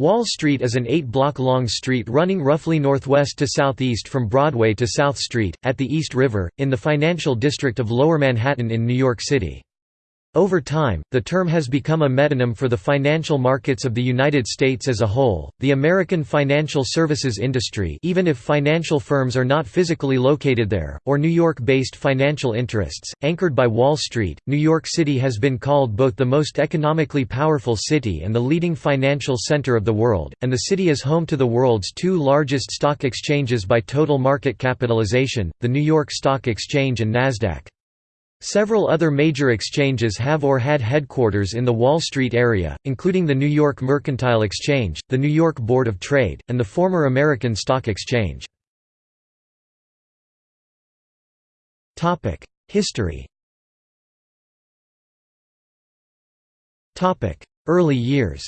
Wall Street is an eight-block-long street running roughly northwest to southeast from Broadway to South Street, at the East River, in the financial district of Lower Manhattan in New York City. Over time, the term has become a metonym for the financial markets of the United States as a whole, the American financial services industry even if financial firms are not physically located there, or New York-based financial interests, anchored by Wall Street. New York City has been called both the most economically powerful city and the leading financial center of the world, and the city is home to the world's two largest stock exchanges by total market capitalization, the New York Stock Exchange and Nasdaq. Several other major exchanges have or had headquarters in the Wall Street area, including the New York Mercantile Exchange, the New York Board of Trade, and the former American Stock Exchange. History Early years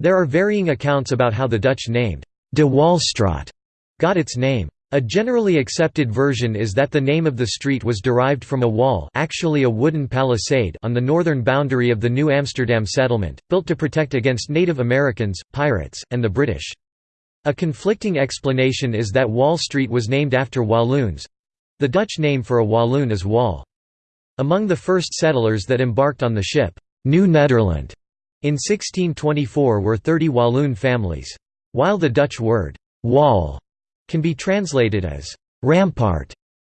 There are varying accounts about how the Dutch named de Walstraat got its name. A generally accepted version is that the name of the street was derived from a wall actually a wooden palisade on the northern boundary of the New Amsterdam settlement, built to protect against Native Americans, pirates, and the British. A conflicting explanation is that Wall Street was named after Walloons—the Dutch name for a Walloon is Wal. Among the first settlers that embarked on the ship, New Nederland, in 1624 were 30 Walloon families. While the Dutch word, wall can be translated as rampart.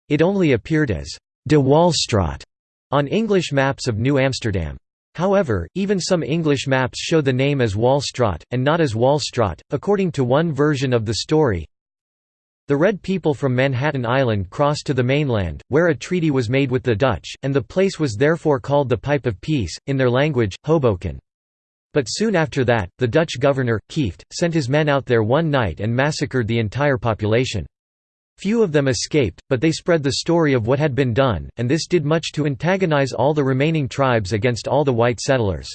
It only appeared as de Walstraat on English maps of New Amsterdam. However, even some English maps show the name as Walstraat, and not as Walstraat, according to one version of the story. The Red people from Manhattan Island crossed to the mainland, where a treaty was made with the Dutch, and the place was therefore called the Pipe of Peace, in their language, Hoboken. But soon after that, the Dutch governor, Kieft, sent his men out there one night and massacred the entire population. Few of them escaped, but they spread the story of what had been done, and this did much to antagonize all the remaining tribes against all the white settlers.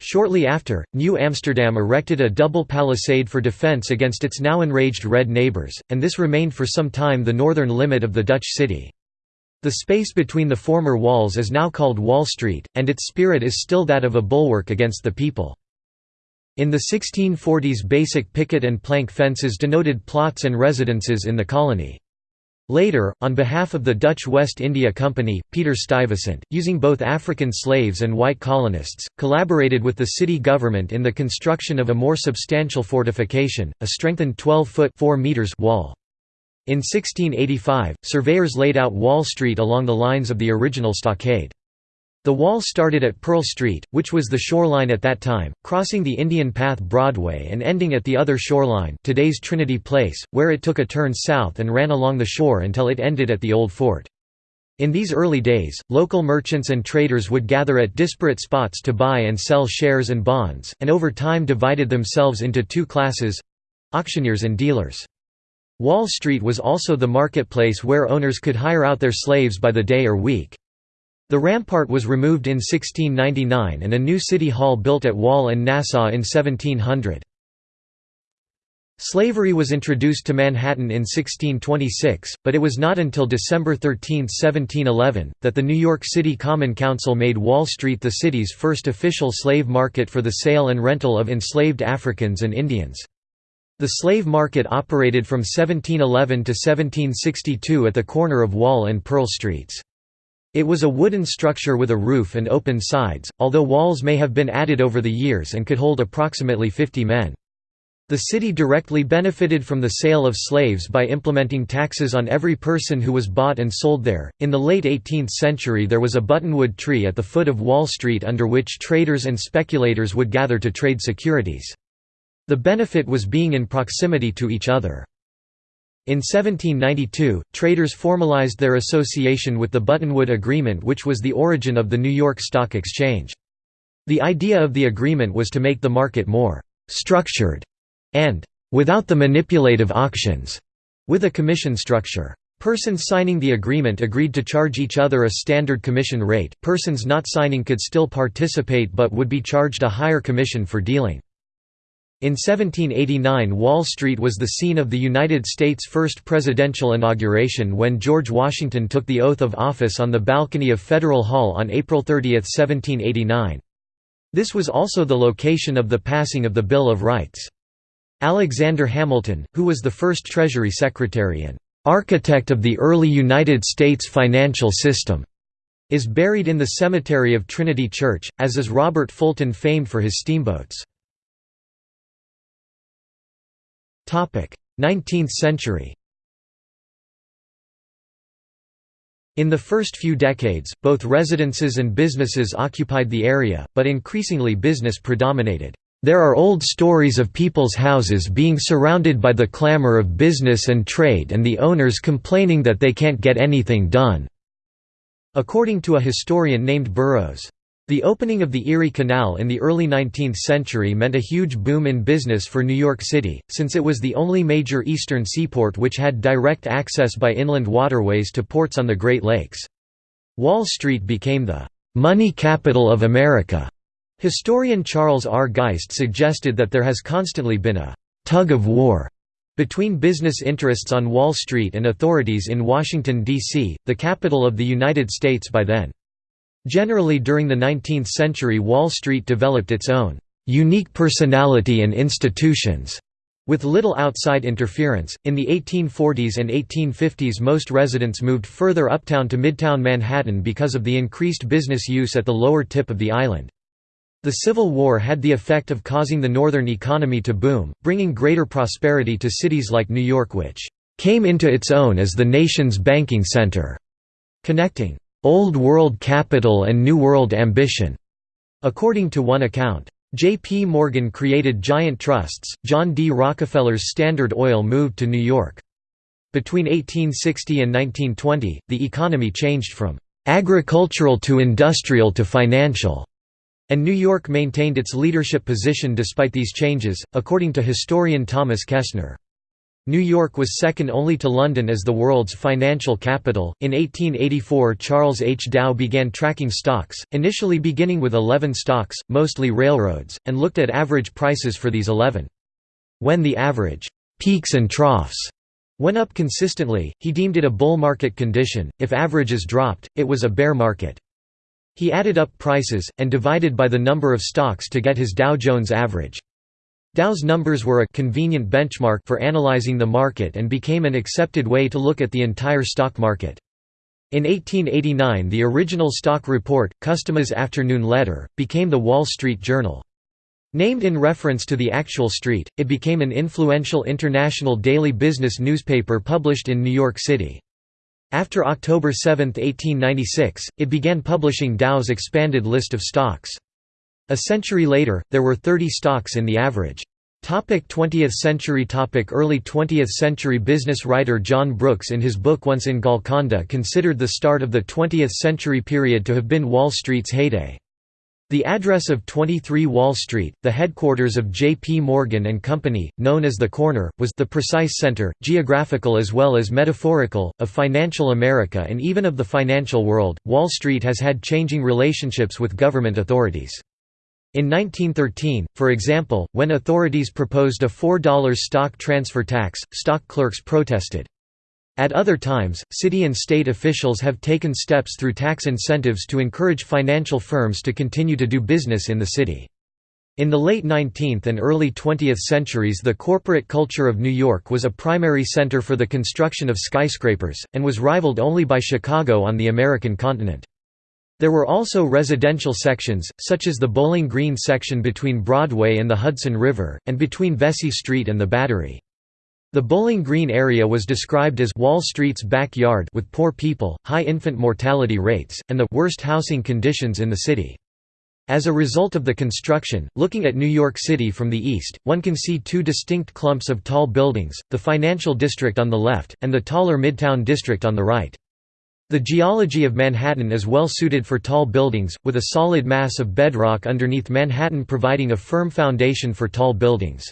Shortly after, New Amsterdam erected a double palisade for defense against its now enraged red neighbors, and this remained for some time the northern limit of the Dutch city. The space between the former walls is now called Wall Street, and its spirit is still that of a bulwark against the people. In the 1640s basic picket and plank fences denoted plots and residences in the colony. Later, on behalf of the Dutch West India Company, Peter Stuyvesant, using both African slaves and white colonists, collaborated with the city government in the construction of a more substantial fortification, a strengthened 12-foot wall. In 1685, surveyors laid out Wall Street along the lines of the original stockade. The wall started at Pearl Street, which was the shoreline at that time, crossing the Indian Path Broadway and ending at the other shoreline today's Trinity Place, where it took a turn south and ran along the shore until it ended at the Old Fort. In these early days, local merchants and traders would gather at disparate spots to buy and sell shares and bonds, and over time divided themselves into two classes—auctioneers and dealers. Wall Street was also the marketplace where owners could hire out their slaves by the day or week. The rampart was removed in 1699 and a new city hall built at Wall and Nassau in 1700. Slavery was introduced to Manhattan in 1626, but it was not until December 13, 1711, that the New York City Common Council made Wall Street the city's first official slave market for the sale and rental of enslaved Africans and Indians. The slave market operated from 1711 to 1762 at the corner of Wall and Pearl Streets. It was a wooden structure with a roof and open sides, although walls may have been added over the years and could hold approximately 50 men. The city directly benefited from the sale of slaves by implementing taxes on every person who was bought and sold there. In the late 18th century, there was a buttonwood tree at the foot of Wall Street under which traders and speculators would gather to trade securities. The benefit was being in proximity to each other. In 1792, traders formalized their association with the Buttonwood Agreement which was the origin of the New York Stock Exchange. The idea of the agreement was to make the market more «structured» and «without the manipulative auctions» with a commission structure. Persons signing the agreement agreed to charge each other a standard commission rate, persons not signing could still participate but would be charged a higher commission for dealing. In 1789 Wall Street was the scene of the United States' first presidential inauguration when George Washington took the oath of office on the balcony of Federal Hall on April 30, 1789. This was also the location of the passing of the Bill of Rights. Alexander Hamilton, who was the first Treasury Secretary and "...architect of the early United States financial system," is buried in the cemetery of Trinity Church, as is Robert Fulton famed for his steamboats. 19th century In the first few decades, both residences and businesses occupied the area, but increasingly business predominated. There are old stories of people's houses being surrounded by the clamor of business and trade and the owners complaining that they can't get anything done." According to a historian named Burrows. The opening of the Erie Canal in the early 19th century meant a huge boom in business for New York City, since it was the only major eastern seaport which had direct access by inland waterways to ports on the Great Lakes. Wall Street became the «money capital of America». Historian Charles R. Geist suggested that there has constantly been a «tug of war» between business interests on Wall Street and authorities in Washington, D.C., the capital of the United States by then. Generally during the 19th century Wall Street developed its own unique personality and institutions. With little outside interference, in the 1840s and 1850s most residents moved further uptown to Midtown Manhattan because of the increased business use at the lower tip of the island. The Civil War had the effect of causing the northern economy to boom, bringing greater prosperity to cities like New York which "...came into its own as the nation's banking center", connecting Old World capital and New World ambition. According to one account, J.P. Morgan created giant trusts. John D. Rockefeller's Standard Oil moved to New York. Between 1860 and 1920, the economy changed from agricultural to industrial to financial, and New York maintained its leadership position despite these changes, according to historian Thomas Kessner. New York was second only to London as the world's financial capital. In 1884, Charles H. Dow began tracking stocks, initially beginning with 11 stocks, mostly railroads, and looked at average prices for these 11. When the average peaks and troughs went up consistently, he deemed it a bull market condition, if averages dropped, it was a bear market. He added up prices, and divided by the number of stocks to get his Dow Jones average. Dow's numbers were a convenient benchmark for analyzing the market and became an accepted way to look at the entire stock market. In 1889 the original stock report, Customer's Afternoon Letter, became the Wall Street Journal. Named in reference to the actual street, it became an influential international daily business newspaper published in New York City. After October 7, 1896, it began publishing Dow's expanded list of stocks. A century later, there were 30 stocks in the average. Topic 20th century topic Early 20th century business writer John Brooks in his book Once in Golconda considered the start of the 20th century period to have been Wall Street's heyday. The address of 23 Wall Street, the headquarters of J.P. Morgan and Company, known as the Corner, was the precise center, geographical as well as metaphorical, of financial America and even of the financial world. Wall Street has had changing relationships with government authorities. In 1913, for example, when authorities proposed a $4 stock transfer tax, stock clerks protested. At other times, city and state officials have taken steps through tax incentives to encourage financial firms to continue to do business in the city. In the late 19th and early 20th centuries the corporate culture of New York was a primary center for the construction of skyscrapers, and was rivaled only by Chicago on the American continent. There were also residential sections, such as the Bowling Green section between Broadway and the Hudson River, and between Vesey Street and the Battery. The Bowling Green area was described as Wall Street's backyard with poor people, high infant mortality rates, and the worst housing conditions in the city. As a result of the construction, looking at New York City from the east, one can see two distinct clumps of tall buildings, the financial district on the left, and the taller Midtown district on the right. The geology of Manhattan is well suited for tall buildings, with a solid mass of bedrock underneath Manhattan providing a firm foundation for tall buildings.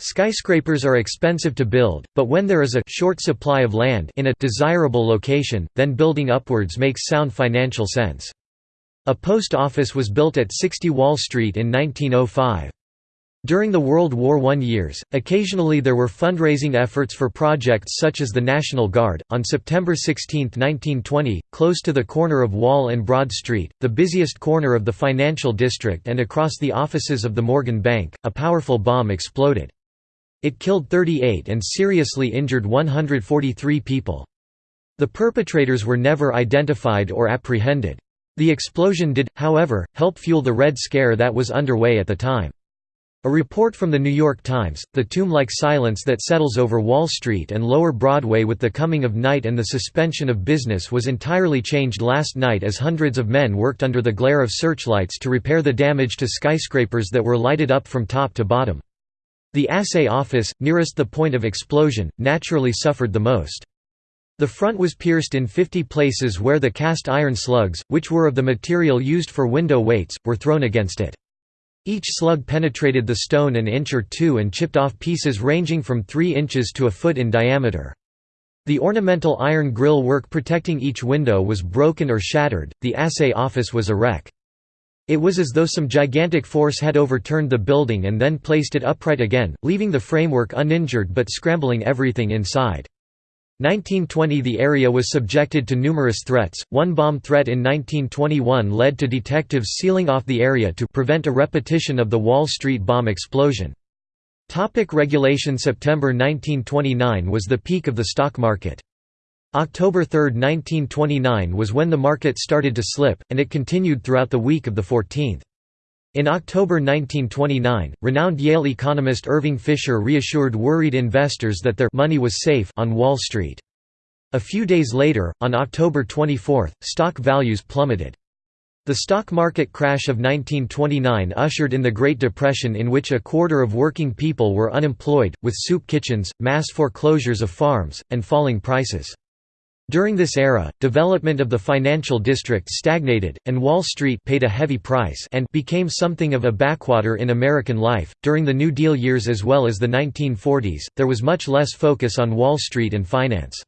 Skyscrapers are expensive to build, but when there is a short supply of land in a desirable location, then building upwards makes sound financial sense. A post office was built at 60 Wall Street in 1905. During the World War I years, occasionally there were fundraising efforts for projects such as the National Guard. On September 16, 1920, close to the corner of Wall and Broad Street, the busiest corner of the financial district and across the offices of the Morgan Bank, a powerful bomb exploded. It killed 38 and seriously injured 143 people. The perpetrators were never identified or apprehended. The explosion did, however, help fuel the Red Scare that was underway at the time. A report from The New York Times, the tomb-like silence that settles over Wall Street and Lower Broadway with the coming of night and the suspension of business was entirely changed last night as hundreds of men worked under the glare of searchlights to repair the damage to skyscrapers that were lighted up from top to bottom. The assay office, nearest the point of explosion, naturally suffered the most. The front was pierced in 50 places where the cast iron slugs, which were of the material used for window weights, were thrown against it. Each slug penetrated the stone an inch or two and chipped off pieces ranging from 3 inches to a foot in diameter. The ornamental iron grill work protecting each window was broken or shattered, the assay office was a wreck. It was as though some gigantic force had overturned the building and then placed it upright again, leaving the framework uninjured but scrambling everything inside. 1920 The area was subjected to numerous threats, one bomb threat in 1921 led to detectives sealing off the area to prevent a repetition of the Wall Street bomb explosion. Topic regulation September 1929 was the peak of the stock market. October 3, 1929 was when the market started to slip, and it continued throughout the week of the 14th. In October 1929, renowned Yale economist Irving Fisher reassured worried investors that their money was safe on Wall Street. A few days later, on October 24, stock values plummeted. The stock market crash of 1929 ushered in the Great Depression in which a quarter of working people were unemployed, with soup kitchens, mass foreclosures of farms, and falling prices. During this era, development of the financial district stagnated, and Wall Street paid a heavy price and became something of a backwater in American life. During the New Deal years as well as the 1940s, there was much less focus on Wall Street and finance.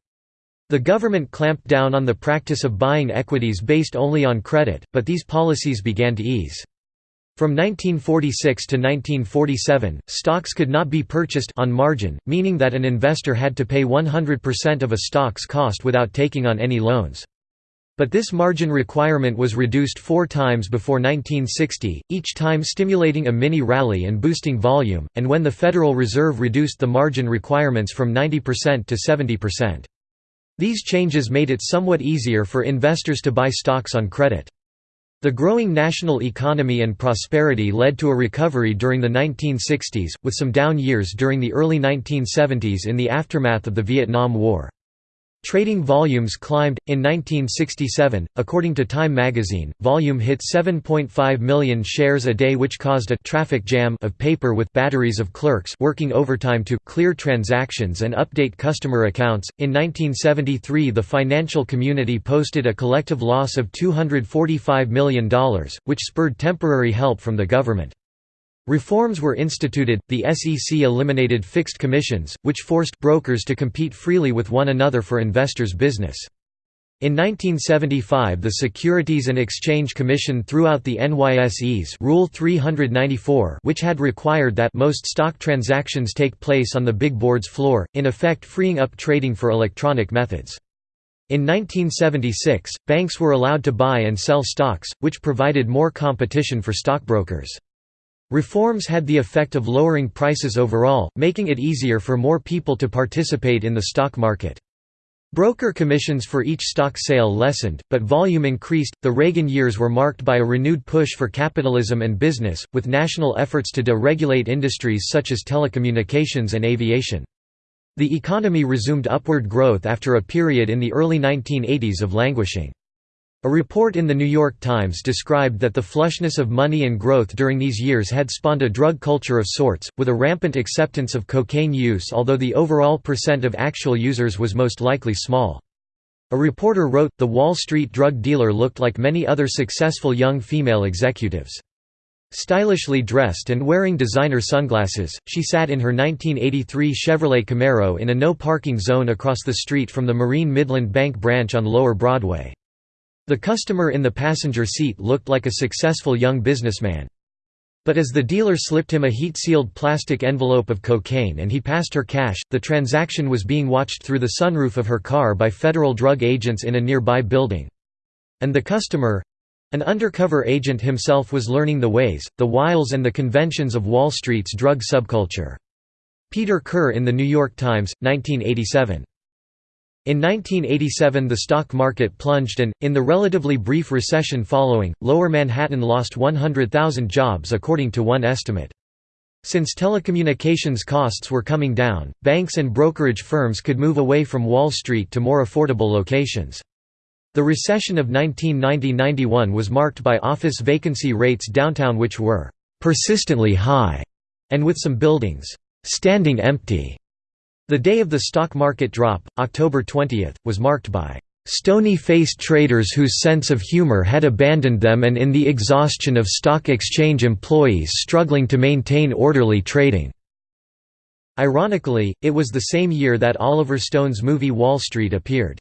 The government clamped down on the practice of buying equities based only on credit, but these policies began to ease. From 1946 to 1947, stocks could not be purchased on margin, meaning that an investor had to pay 100% of a stock's cost without taking on any loans. But this margin requirement was reduced four times before 1960, each time stimulating a mini rally and boosting volume, and when the Federal Reserve reduced the margin requirements from 90% to 70%. These changes made it somewhat easier for investors to buy stocks on credit. The growing national economy and prosperity led to a recovery during the 1960s, with some down years during the early 1970s in the aftermath of the Vietnam War. Trading volumes climbed. In 1967, according to Time magazine, volume hit 7.5 million shares a day, which caused a traffic jam of paper with batteries of clerks working overtime to clear transactions and update customer accounts. In 1973, the financial community posted a collective loss of $245 million, which spurred temporary help from the government. Reforms were instituted, the SEC eliminated fixed commissions, which forced brokers to compete freely with one another for investors' business. In 1975 the Securities and Exchange Commission threw out the NYSE's Rule 394 which had required that most stock transactions take place on the big board's floor, in effect freeing up trading for electronic methods. In 1976, banks were allowed to buy and sell stocks, which provided more competition for stockbrokers. Reforms had the effect of lowering prices overall, making it easier for more people to participate in the stock market. Broker commissions for each stock sale lessened, but volume increased. The Reagan years were marked by a renewed push for capitalism and business, with national efforts to deregulate industries such as telecommunications and aviation. The economy resumed upward growth after a period in the early 1980s of languishing. A report in The New York Times described that the flushness of money and growth during these years had spawned a drug culture of sorts, with a rampant acceptance of cocaine use although the overall percent of actual users was most likely small. A reporter wrote, the Wall Street drug dealer looked like many other successful young female executives. Stylishly dressed and wearing designer sunglasses, she sat in her 1983 Chevrolet Camaro in a no-parking zone across the street from the Marine Midland Bank branch on Lower Broadway. The customer in the passenger seat looked like a successful young businessman. But as the dealer slipped him a heat-sealed plastic envelope of cocaine and he passed her cash, the transaction was being watched through the sunroof of her car by federal drug agents in a nearby building. And the customer—an undercover agent himself was learning the ways, the wiles and the conventions of Wall Street's drug subculture. Peter Kerr in The New York Times, 1987. In 1987 the stock market plunged and, in the relatively brief recession following, Lower Manhattan lost 100,000 jobs according to one estimate. Since telecommunications costs were coming down, banks and brokerage firms could move away from Wall Street to more affordable locations. The recession of 1990–91 was marked by office vacancy rates downtown which were «persistently high» and with some buildings «standing empty». The day of the stock market drop, October 20, was marked by stony-faced traders whose sense of humor had abandoned them and in the exhaustion of stock exchange employees struggling to maintain orderly trading." Ironically, it was the same year that Oliver Stone's movie Wall Street appeared.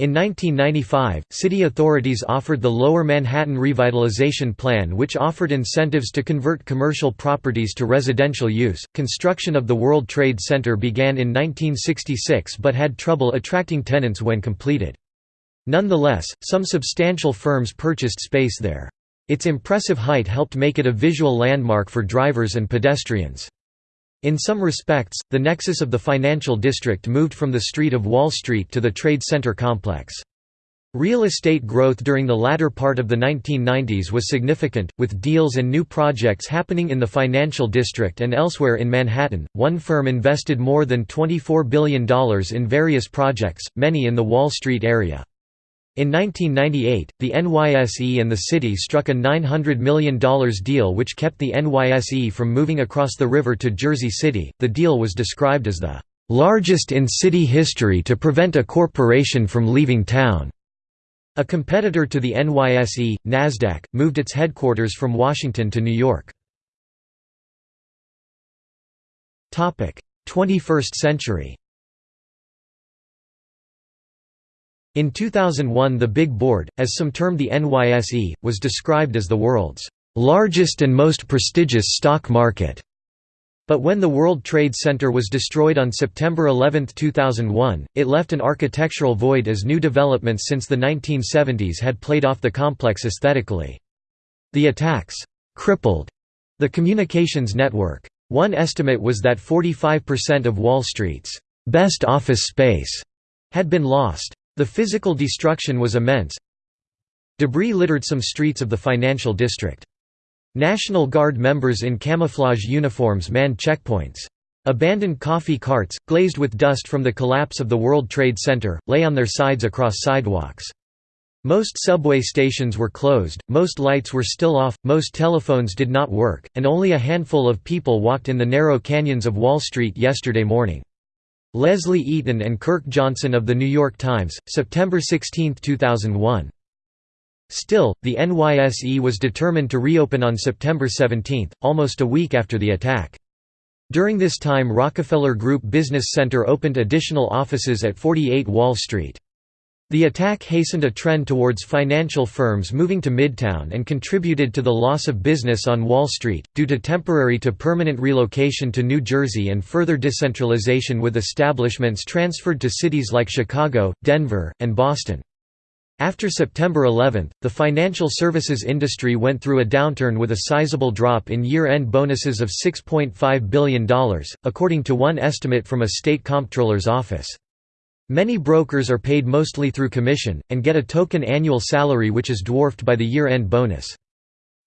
In 1995, city authorities offered the Lower Manhattan Revitalization Plan, which offered incentives to convert commercial properties to residential use. Construction of the World Trade Center began in 1966 but had trouble attracting tenants when completed. Nonetheless, some substantial firms purchased space there. Its impressive height helped make it a visual landmark for drivers and pedestrians. In some respects, the nexus of the financial district moved from the street of Wall Street to the Trade Center complex. Real estate growth during the latter part of the 1990s was significant, with deals and new projects happening in the financial district and elsewhere in Manhattan. One firm invested more than $24 billion in various projects, many in the Wall Street area. In 1998, the NYSE and the city struck a $900 million deal which kept the NYSE from moving across the river to Jersey City. The deal was described as the largest in city history to prevent a corporation from leaving town. A competitor to the NYSE, Nasdaq, moved its headquarters from Washington to New York. 21st century In 2001 the Big Board, as some termed the NYSE, was described as the world's largest and most prestigious stock market. But when the World Trade Center was destroyed on September 11, 2001, it left an architectural void as new developments since the 1970s had played off the complex aesthetically. The attacks crippled the communications network. One estimate was that 45% of Wall Street's best office space had been lost. The physical destruction was immense. Debris littered some streets of the financial district. National Guard members in camouflage uniforms manned checkpoints. Abandoned coffee carts, glazed with dust from the collapse of the World Trade Center, lay on their sides across sidewalks. Most subway stations were closed, most lights were still off, most telephones did not work, and only a handful of people walked in the narrow canyons of Wall Street yesterday morning. Leslie Eaton and Kirk Johnson of The New York Times, September 16, 2001. Still, the NYSE was determined to reopen on September 17, almost a week after the attack. During this time Rockefeller Group Business Center opened additional offices at 48 Wall Street. The attack hastened a trend towards financial firms moving to Midtown and contributed to the loss of business on Wall Street, due to temporary to permanent relocation to New Jersey and further decentralization with establishments transferred to cities like Chicago, Denver, and Boston. After September 11, the financial services industry went through a downturn with a sizable drop in year-end bonuses of $6.5 billion, according to one estimate from a state comptroller's office. Many brokers are paid mostly through commission, and get a token annual salary which is dwarfed by the year-end bonus.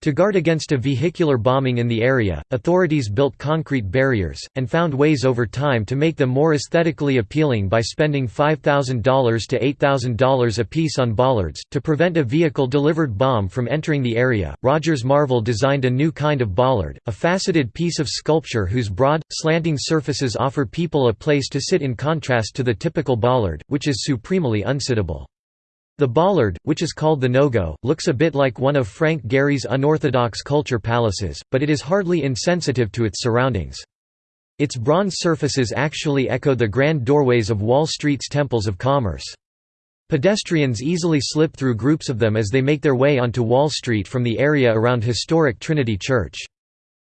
To guard against a vehicular bombing in the area, authorities built concrete barriers, and found ways over time to make them more aesthetically appealing by spending $5,000 to $8,000 apiece on bollards. To prevent a vehicle delivered bomb from entering the area, Rogers Marvel designed a new kind of bollard, a faceted piece of sculpture whose broad, slanting surfaces offer people a place to sit in contrast to the typical bollard, which is supremely unsittable. The bollard, which is called the no-go, looks a bit like one of Frank Gehry's unorthodox culture palaces, but it is hardly insensitive to its surroundings. Its bronze surfaces actually echo the grand doorways of Wall Street's temples of commerce. Pedestrians easily slip through groups of them as they make their way onto Wall Street from the area around historic Trinity Church.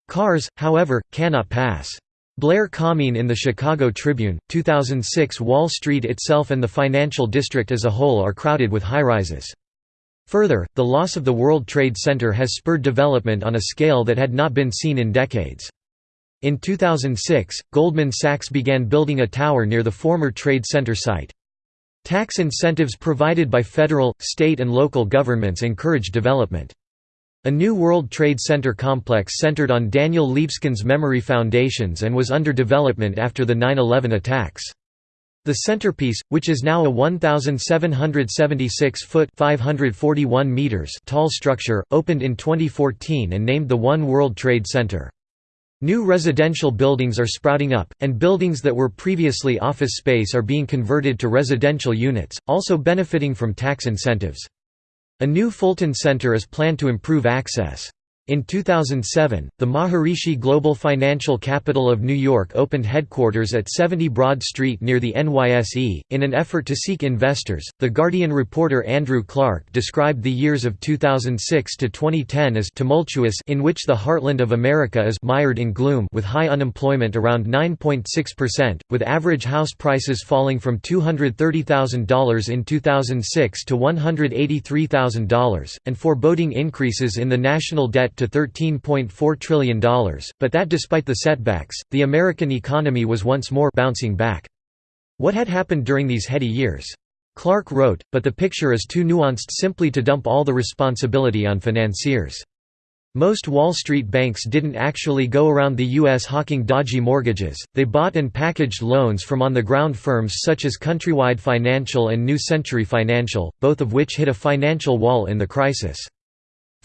Cars, however, cannot pass. Blair Kamin in the Chicago Tribune, 2006 Wall Street itself and the financial district as a whole are crowded with high-rises. Further, the loss of the World Trade Center has spurred development on a scale that had not been seen in decades. In 2006, Goldman Sachs began building a tower near the former Trade Center site. Tax incentives provided by federal, state and local governments encouraged development. A new World Trade Center complex centered on Daniel Libeskind's memory foundations and was under development after the 9-11 attacks. The centerpiece, which is now a 1,776-foot (541 meters) tall structure, opened in 2014 and named the One World Trade Center. New residential buildings are sprouting up, and buildings that were previously office space are being converted to residential units, also benefiting from tax incentives. A new Fulton Center is planned to improve access. In 2007, the Maharishi Global Financial Capital of New York opened headquarters at 70 Broad Street near the NYSE. In an effort to seek investors, The Guardian reporter Andrew Clark described the years of 2006 to 2010 as tumultuous in which the heartland of America is mired in gloom with high unemployment around 9.6%, with average house prices falling from $230,000 in 2006 to $183,000, and foreboding increases in the national debt to $13.4 trillion, but that despite the setbacks, the American economy was once more bouncing back. What had happened during these heady years? Clark wrote, but the picture is too nuanced simply to dump all the responsibility on financiers. Most Wall Street banks didn't actually go around the U.S. hawking dodgy mortgages, they bought and packaged loans from on-the-ground firms such as Countrywide Financial and New Century Financial, both of which hit a financial wall in the crisis.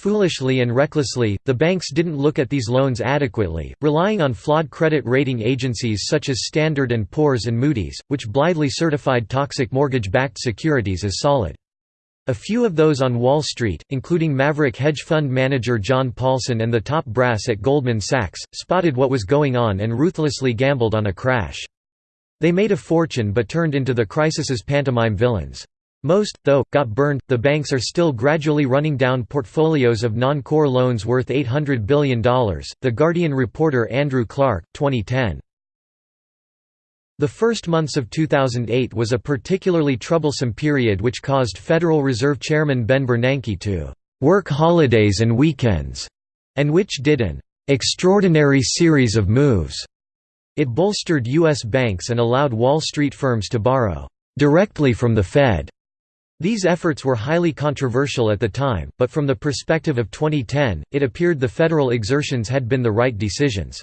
Foolishly and recklessly, the banks didn't look at these loans adequately, relying on flawed credit rating agencies such as Standard & Poor's and Moody's, which blithely certified toxic mortgage-backed securities as solid. A few of those on Wall Street, including maverick hedge fund manager John Paulson and the top brass at Goldman Sachs, spotted what was going on and ruthlessly gambled on a crash. They made a fortune but turned into the crisis's pantomime villains. Most, though, got burned. The banks are still gradually running down portfolios of non core loans worth $800 billion. The Guardian reporter Andrew Clark, 2010. The first months of 2008 was a particularly troublesome period which caused Federal Reserve Chairman Ben Bernanke to work holidays and weekends, and which did an extraordinary series of moves. It bolstered U.S. banks and allowed Wall Street firms to borrow directly from the Fed these efforts were highly controversial at the time, but from the perspective of 2010, it appeared the federal exertions had been the right decisions.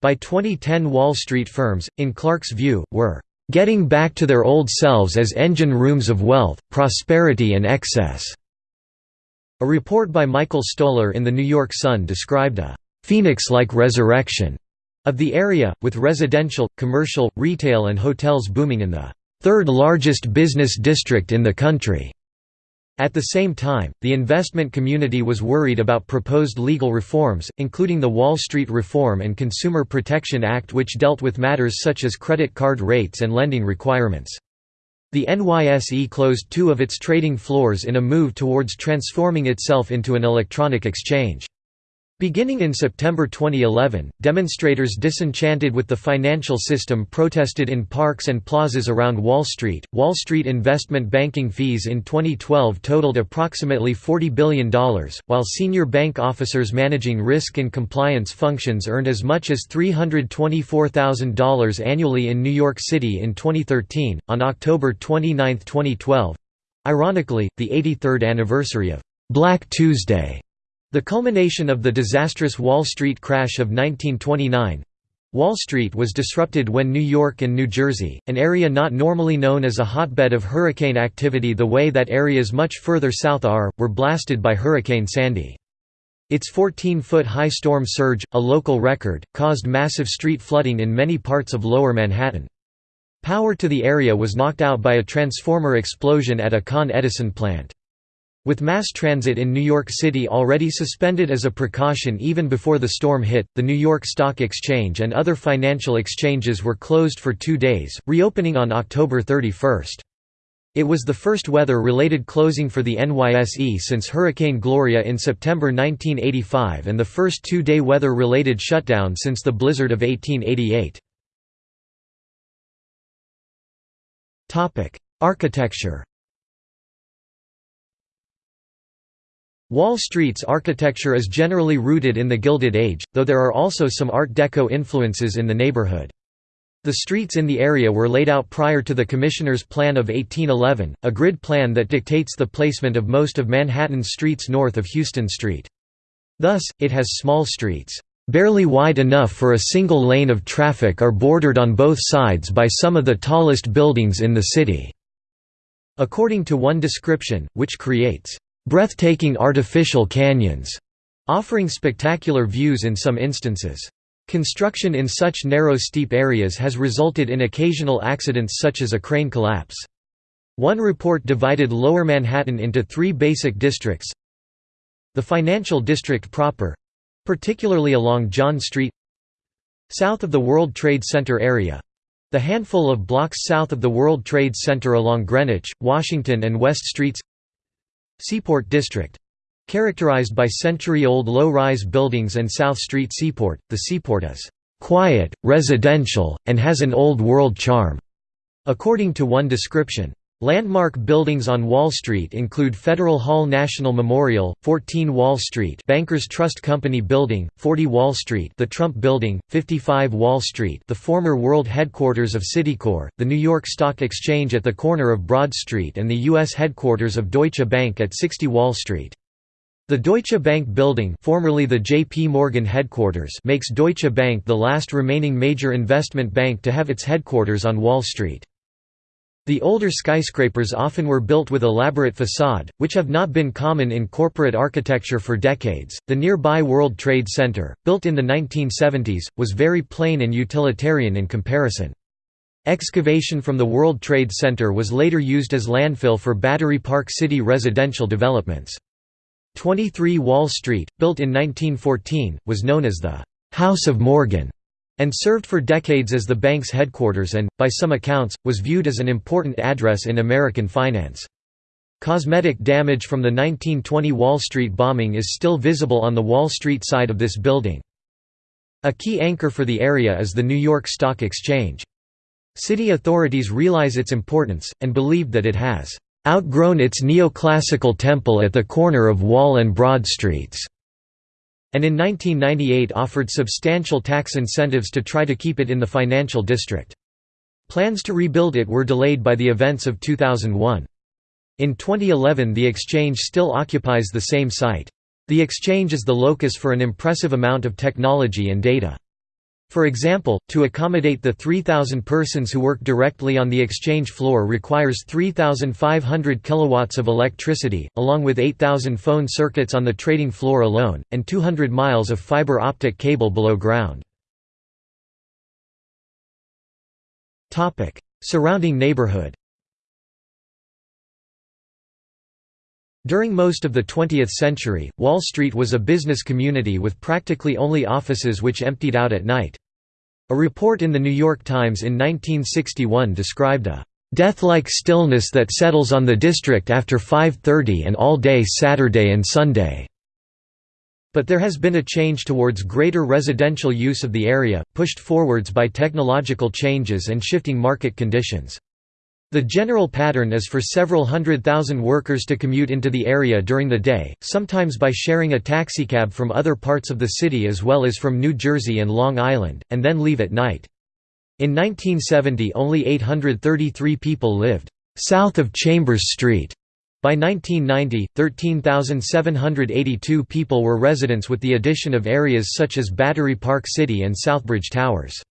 By 2010 Wall Street firms, in Clark's view, were "...getting back to their old selves as engine rooms of wealth, prosperity and excess." A report by Michael Stoler in The New York Sun described a "...phoenix-like resurrection." of the area, with residential, commercial, retail and hotels booming in the third largest business district in the country. At the same time, the investment community was worried about proposed legal reforms, including the Wall Street Reform and Consumer Protection Act which dealt with matters such as credit card rates and lending requirements. The NYSE closed two of its trading floors in a move towards transforming itself into an electronic exchange. Beginning in September 2011, demonstrators disenchanted with the financial system protested in parks and plazas around Wall Street. Wall Street investment banking fees in 2012 totaled approximately $40 billion, while senior bank officers managing risk and compliance functions earned as much as $324,000 annually in New York City in 2013. On October 29, 2012 ironically, the 83rd anniversary of Black Tuesday the culmination of the disastrous Wall Street crash of 1929 Wall Street was disrupted when New York and New Jersey, an area not normally known as a hotbed of hurricane activity the way that areas much further south are, were blasted by Hurricane Sandy. Its 14-foot high storm surge, a local record, caused massive street flooding in many parts of lower Manhattan. Power to the area was knocked out by a transformer explosion at a Con Edison plant. With mass transit in New York City already suspended as a precaution even before the storm hit, the New York Stock Exchange and other financial exchanges were closed for two days, reopening on October 31. It was the first weather-related closing for the NYSE since Hurricane Gloria in September 1985 and the first two-day weather-related shutdown since the blizzard of 1888. Architecture Wall Street's architecture is generally rooted in the Gilded Age, though there are also some Art Deco influences in the neighborhood. The streets in the area were laid out prior to the Commissioner's Plan of 1811, a grid plan that dictates the placement of most of Manhattan's streets north of Houston Street. Thus, it has small streets, "...barely wide enough for a single lane of traffic are bordered on both sides by some of the tallest buildings in the city." According to one description, which creates, "...breathtaking artificial canyons," offering spectacular views in some instances. Construction in such narrow steep areas has resulted in occasional accidents such as a crane collapse. One report divided Lower Manhattan into three basic districts. The financial district proper—particularly along John Street South of the World Trade Center area the handful of blocks south of the World Trade Center along Greenwich, Washington and West Streets Seaport District Characterized by century-old low-rise buildings and South Street Seaport, the seaport is "...quiet, residential, and has an old-world charm", according to one description. Landmark buildings on Wall Street include Federal Hall National Memorial, 14 Wall Street Bankers Trust Company Building, 40 Wall Street the Trump Building, 55 Wall Street the former world headquarters of Citicorp, the New York Stock Exchange at the corner of Broad Street and the U.S. headquarters of Deutsche Bank at 60 Wall Street. The Deutsche Bank building formerly the J.P. Morgan headquarters makes Deutsche Bank the last remaining major investment bank to have its headquarters on Wall Street. The older skyscrapers often were built with elaborate facade, which have not been common in corporate architecture for decades. The nearby World Trade Center, built in the 1970s, was very plain and utilitarian in comparison. Excavation from the World Trade Center was later used as landfill for Battery Park City residential developments. 23 Wall Street, built in 1914, was known as the «House of Morgan» and served for decades as the bank's headquarters and, by some accounts, was viewed as an important address in American finance. Cosmetic damage from the 1920 Wall Street bombing is still visible on the Wall Street side of this building. A key anchor for the area is the New York Stock Exchange. City authorities realize its importance, and believe that it has outgrown its neoclassical temple at the corner of Wall and Broad Streets, and in 1998 offered substantial tax incentives to try to keep it in the financial district. Plans to rebuild it were delayed by the events of 2001. In 2011 the exchange still occupies the same site. The exchange is the locus for an impressive amount of technology and data. For example, to accommodate the 3,000 persons who work directly on the exchange floor requires 3,500 kilowatts of electricity, along with 8,000 phone circuits on the trading floor alone, and 200 miles of fiber optic cable below ground. Surrounding neighborhood During most of the 20th century, Wall Street was a business community with practically only offices which emptied out at night. A report in The New York Times in 1961 described a "...death-like stillness that settles on the district after 5.30 and all day Saturday and Sunday." But there has been a change towards greater residential use of the area, pushed forwards by technological changes and shifting market conditions. The general pattern is for several hundred thousand workers to commute into the area during the day, sometimes by sharing a taxicab from other parts of the city as well as from New Jersey and Long Island, and then leave at night. In 1970 only 833 people lived south of Chambers Street. By 1990, 13,782 people were residents with the addition of areas such as Battery Park City and Southbridge Towers.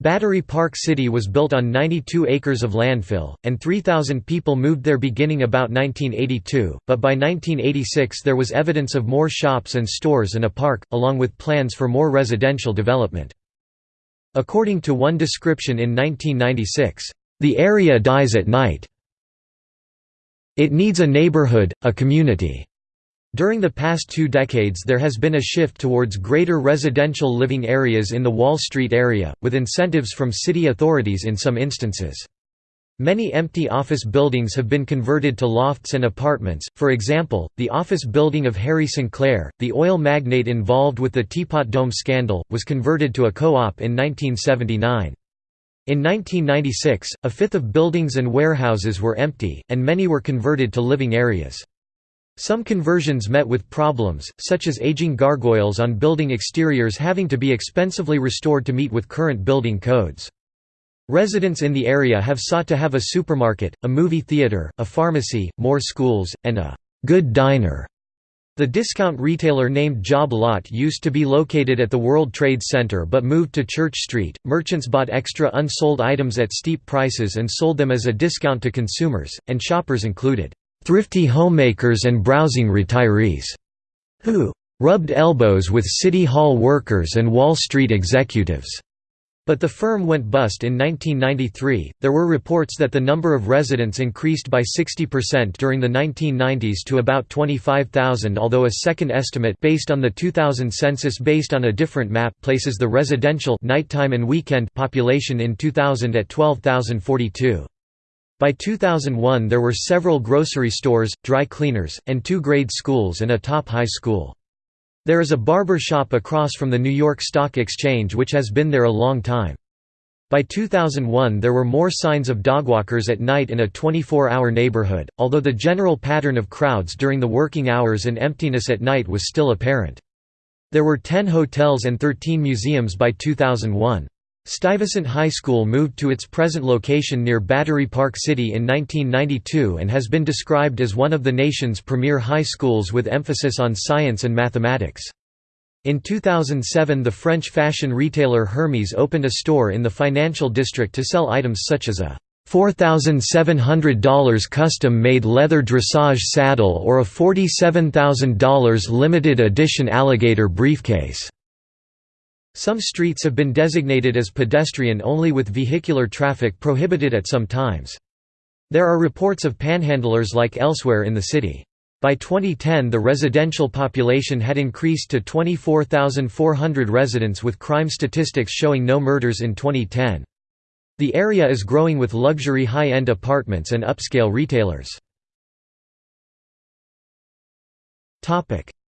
Battery Park City was built on 92 acres of landfill, and 3,000 people moved there beginning about 1982, but by 1986 there was evidence of more shops and stores and a park, along with plans for more residential development. According to one description in 1996, "...the area dies at night. It needs a neighborhood, a community." During the past two decades there has been a shift towards greater residential living areas in the Wall Street area, with incentives from city authorities in some instances. Many empty office buildings have been converted to lofts and apartments, for example, the office building of Harry Sinclair, the oil magnate involved with the Teapot Dome scandal, was converted to a co-op in 1979. In 1996, a fifth of buildings and warehouses were empty, and many were converted to living areas. Some conversions met with problems, such as aging gargoyles on building exteriors having to be expensively restored to meet with current building codes. Residents in the area have sought to have a supermarket, a movie theater, a pharmacy, more schools, and a good diner. The discount retailer named Job Lot used to be located at the World Trade Center but moved to Church Street. Merchants bought extra unsold items at steep prices and sold them as a discount to consumers, and shoppers included thrifty homemakers and browsing retirees who rubbed elbows with City Hall workers and Wall Street executives. But the firm went bust in 1993. There were reports that the number of residents increased by 60% during the 1990s to about 25,000, although a second estimate based on the 2000 census based on a different map places the residential nighttime and weekend population in 2000 at 12,042. By 2001 there were several grocery stores, dry cleaners, and two grade schools and a top high school. There is a barber shop across from the New York Stock Exchange which has been there a long time. By 2001 there were more signs of dogwalkers at night in a 24-hour neighborhood, although the general pattern of crowds during the working hours and emptiness at night was still apparent. There were 10 hotels and 13 museums by 2001. Stuyvesant High School moved to its present location near Battery Park City in 1992 and has been described as one of the nation's premier high schools with emphasis on science and mathematics. In 2007 the French fashion retailer Hermès opened a store in the financial district to sell items such as a $4,700 custom-made leather dressage saddle or a $47,000 limited edition alligator briefcase. Some streets have been designated as pedestrian only with vehicular traffic prohibited at some times. There are reports of panhandlers like elsewhere in the city. By 2010 the residential population had increased to 24,400 residents with crime statistics showing no murders in 2010. The area is growing with luxury high-end apartments and upscale retailers.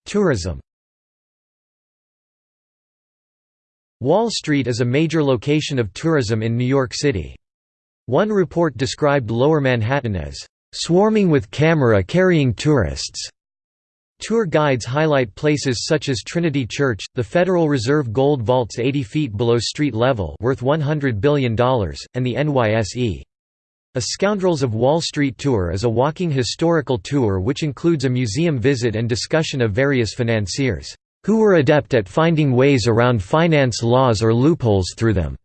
Tourism Wall Street is a major location of tourism in New York City. One report described Lower Manhattan as, "...swarming with camera-carrying tourists." Tour guides highlight places such as Trinity Church, the Federal Reserve Gold Vaults 80 feet below street level worth $100 billion, and the NYSE. A Scoundrels of Wall Street tour is a walking historical tour which includes a museum visit and discussion of various financiers who were adept at finding ways around finance laws or loopholes through them.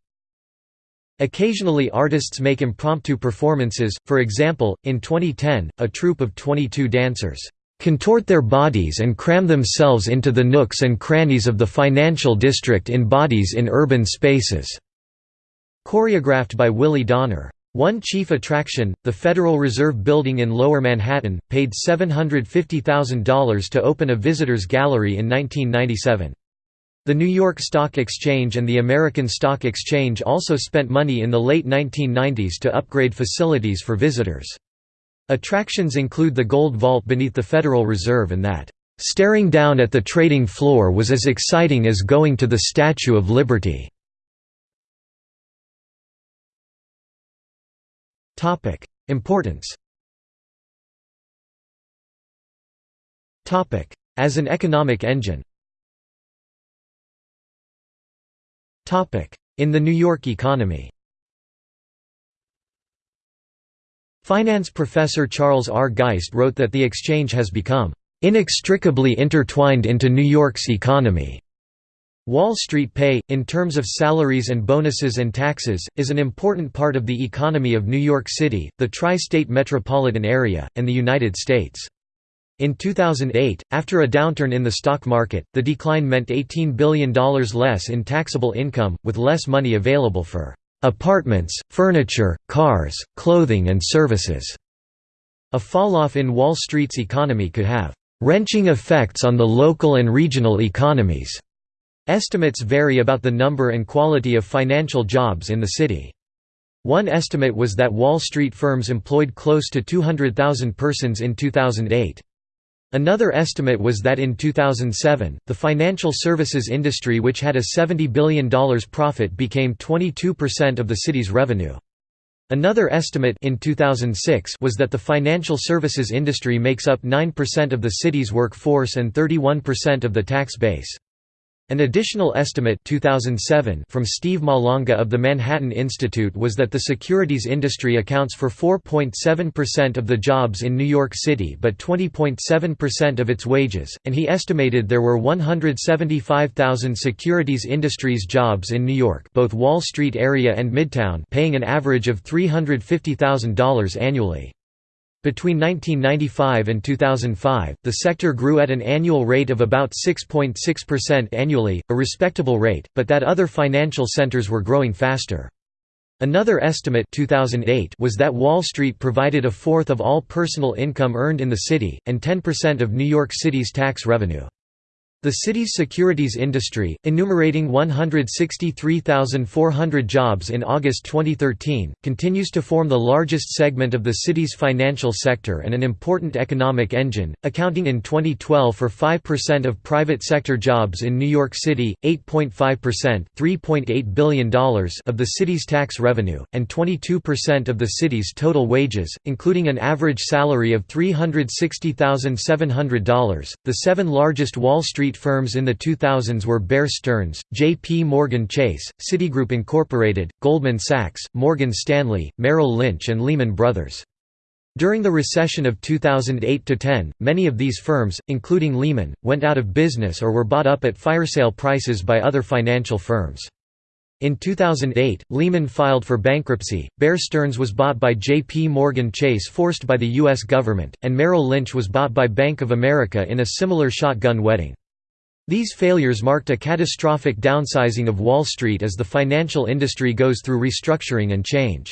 Occasionally artists make impromptu performances, for example, in 2010, a troupe of 22 dancers contort their bodies and cram themselves into the nooks and crannies of the financial district in bodies in urban spaces", choreographed by Willi Dorner. One chief attraction, the Federal Reserve Building in Lower Manhattan, paid $750,000 to open a visitors gallery in 1997. The New York Stock Exchange and the American Stock Exchange also spent money in the late 1990s to upgrade facilities for visitors. Attractions include the Gold Vault beneath the Federal Reserve and that, "...staring down at the trading floor was as exciting as going to the Statue of Liberty." Topic: Importance. Topic: As an economic engine. Topic: In the New York economy. Finance professor Charles R. Geisst wrote that the exchange has become inextricably intertwined into New York's economy. Wall Street pay, in terms of salaries and bonuses and taxes, is an important part of the economy of New York City, the tri-state metropolitan area, and the United States. In 2008, after a downturn in the stock market, the decline meant $18 billion less in taxable income, with less money available for apartments, furniture, cars, clothing and services. A falloff in Wall Street's economy could have wrenching effects on the local and regional economies. Estimates vary about the number and quality of financial jobs in the city. One estimate was that Wall Street firms employed close to 200,000 persons in 2008. Another estimate was that in 2007, the financial services industry which had a $70 billion profit became 22% of the city's revenue. Another estimate in 2006 was that the financial services industry makes up 9% of the city's workforce and 31% of the tax base. An additional estimate 2007 from Steve Malanga of the Manhattan Institute was that the securities industry accounts for 4.7% of the jobs in New York City but 20.7% of its wages, and he estimated there were 175,000 securities industries jobs in New York both Wall Street area and Midtown paying an average of $350,000 annually. Between 1995 and 2005, the sector grew at an annual rate of about 6.6% annually, a respectable rate, but that other financial centers were growing faster. Another estimate 2008 was that Wall Street provided a fourth of all personal income earned in the city, and 10% of New York City's tax revenue. The city's securities industry, enumerating 163,400 jobs in August 2013, continues to form the largest segment of the city's financial sector and an important economic engine, accounting in 2012 for 5% of private sector jobs in New York City, 8.5% $3.8 billion of the city's tax revenue, and 22% of the city's total wages, including an average salary of $360,700. The seven largest Wall Street Street firms in the 2000s were Bear Stearns, J.P. Morgan Chase, Citigroup Incorporated, Goldman Sachs, Morgan Stanley, Merrill Lynch and Lehman Brothers. During the recession of 2008–10, many of these firms, including Lehman, went out of business or were bought up at fire-sale prices by other financial firms. In 2008, Lehman filed for bankruptcy, Bear Stearns was bought by J.P. Morgan Chase forced by the U.S. government, and Merrill Lynch was bought by Bank of America in a similar shotgun wedding. These failures marked a catastrophic downsizing of Wall Street as the financial industry goes through restructuring and change.